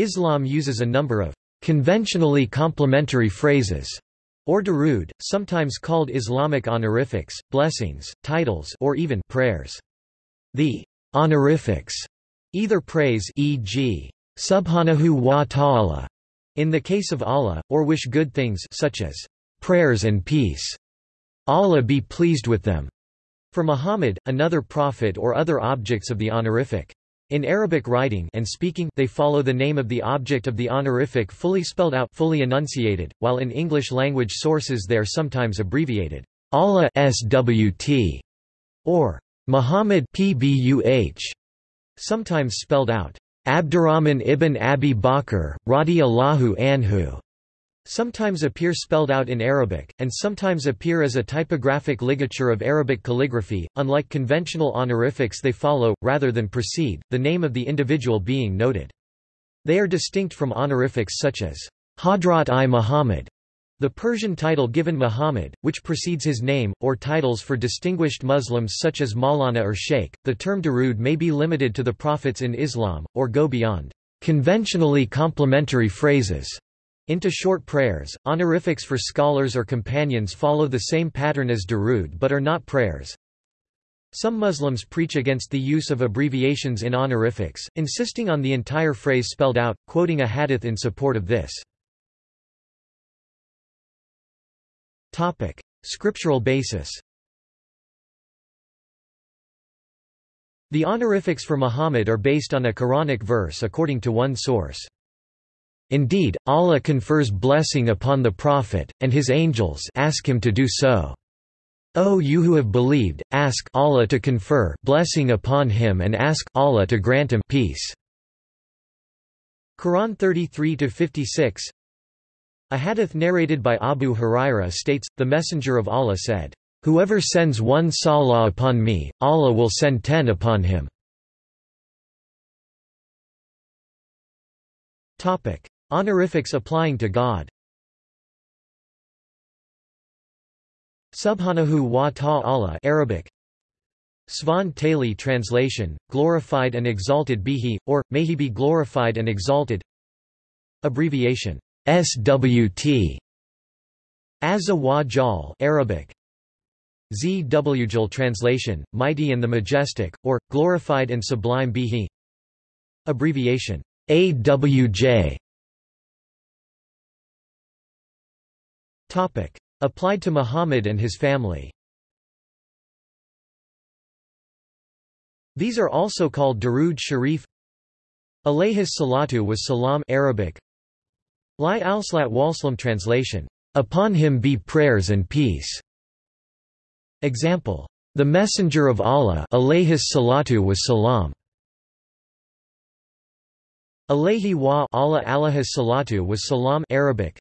Islam uses a number of conventionally complementary phrases or darud, sometimes called Islamic honorifics, blessings, titles or even prayers. The honorifics either praise e.g. Subhanahu wa ta'ala in the case of Allah, or wish good things such as prayers and peace. Allah be pleased with them. For Muhammad, another prophet or other objects of the honorific. In Arabic writing and speaking they follow the name of the object of the honorific fully spelled out fully enunciated, while in English language sources they are sometimes abbreviated Allah SWT or Muhammad PBUH, sometimes spelled out Abdurrahman ibn Abi Bakr, Radi Allahu anhu sometimes appear spelled out in Arabic, and sometimes appear as a typographic ligature of Arabic calligraphy. Unlike conventional honorifics, they follow, rather than precede, the name of the individual being noted. They are distinct from honorifics such as Hadrat i Muhammad, the Persian title given Muhammad, which precedes his name, or titles for distinguished Muslims such as Maulana or Sheikh. The term Darud may be limited to the prophets in Islam, or go beyond conventionally complementary phrases into short prayers. Honorifics for scholars or companions follow the same pattern as Darud but are not prayers. Some Muslims preach against the use of abbreviations in honorifics, insisting on the entire phrase spelled out, quoting a hadith in support of this. Topic: Scriptural basis. The honorifics for Muhammad are based on a Quranic verse according to one source. Indeed, Allah confers blessing upon the Prophet, and his angels ask him to do so. O you who have believed, ask Allah to confer blessing upon him and ask Allah to grant him peace. Quran 33-56 A hadith narrated by Abu Huraira states, the Messenger of Allah said, Whoever sends one salah upon me, Allah will send ten upon him. Topic. Honorifics applying to God. Subhanahu wa ta'ala Arabic. Svan Tali translation, glorified and exalted be he, or, may he be glorified and exalted. Abbreviation SWT Azza wa Jal Arabic. Zwjal translation, mighty and the majestic, or, glorified and sublime be he. Abbreviation AWJ Applied to Muhammad and his family These are also called Darud Sharif Alayhis salatu was salam Arabic Li al-Slat Walslam translation, Upon him be prayers and peace. Example. The Messenger of Allah alayhis salatu was salam. Alayhi wa Allah salatu was salam Arabic.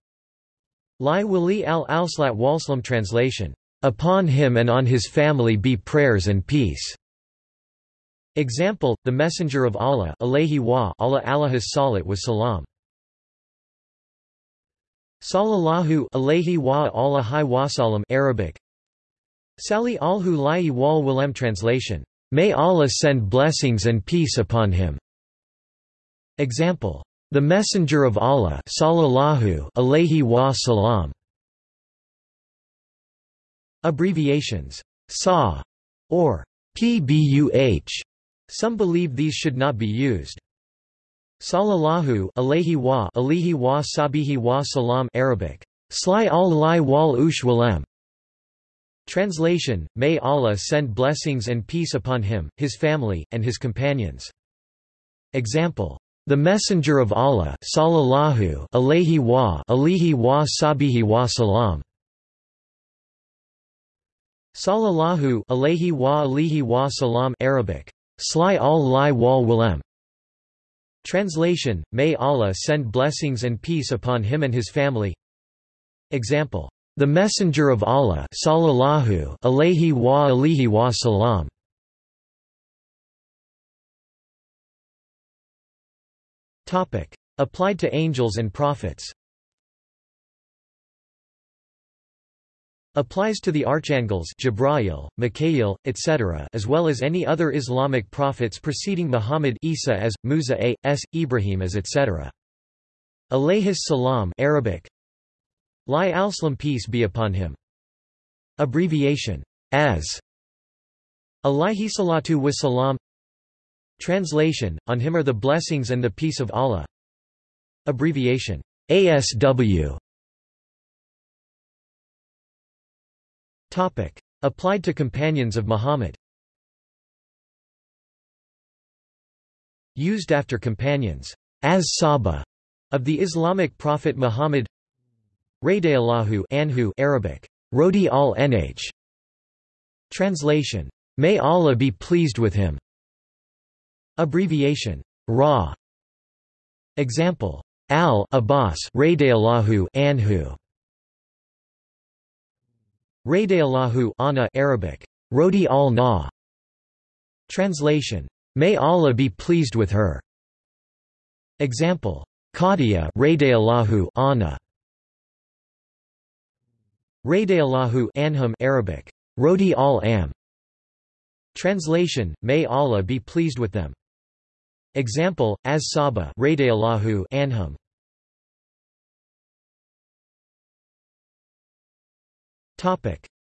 Li Wali al-Alslat Walslam translation, "...upon him and on his family be prayers and peace." Example, the Messenger of Allah alayhi wa Allah alahis salat was salam. Sallallahu alayhi wa alahi wasalam Arabic. Sali alhu lai wal walem translation, May Allah send blessings and peace upon him. Example, the Messenger of Allah sallallahu alayhi wa. Abbreviations SA or PBUH. Some believe these should not be used. Sallallahu alayhi wa alayhi wa sabihi wa salam Arabic. Sly al wal. Translation, May Allah send blessings and peace upon him, his family, and his companions. Example the Messenger of Allah sallallahu alayhi wa alihi wa sabihi wa salam. Sallallahu alayhi wa alihi wa salam Arabic. Sly al-Li wal walem Translation May Allah send blessings and peace upon him and his family. Example. The Messenger of Allah sallallahu alayhi wa alihi wa salam Topic. Applied to angels and prophets Applies to the archangels Jibrail, Mikhail, etc. as well as any other Islamic prophets preceding Muhammad Isa as, Musa a. s. Ibrahim as etc. Alayhis salam Arabic Lai al-Salam peace be upon him Abbreviation as Alayhi salatu wa salam Translation On him are the blessings and the peace of Allah. Abbreviation ASW Topic. Applied to companions of Muhammad. Used after companions as Sahaba of the Islamic prophet Muhammad. Radiyallahu anhu Arabic Rodi al nh Translation May Allah be pleased with him Abbreviation. Ra. Example. Al Abbas Radiyallahu anhu. Radiyallahu Anna Arabic. Rodi al na Translation. May Allah be pleased with her. Example. Khadija Radiyallahu Anna Radiyallahu Anhum Arabic. Rodi al am Translation. May Allah be pleased with them Example as Saba Anhum.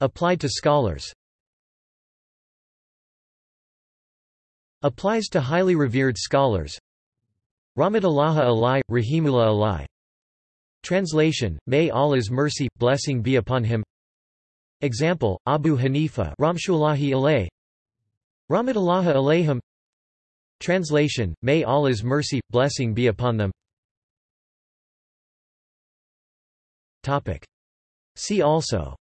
Applied to scholars. Applies to highly revered scholars. Rahmatullahi alai, Rahimullah alai. Translation, May Allah's mercy, blessing be upon him. Example, Abu Hanifa Ramshullahi alay. Rahmatullahi alayhim Translation, May Allah's mercy, blessing be upon them. See also.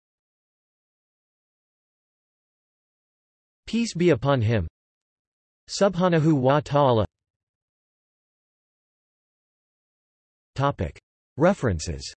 Peace be upon him. Subhanahu wa ta'ala. References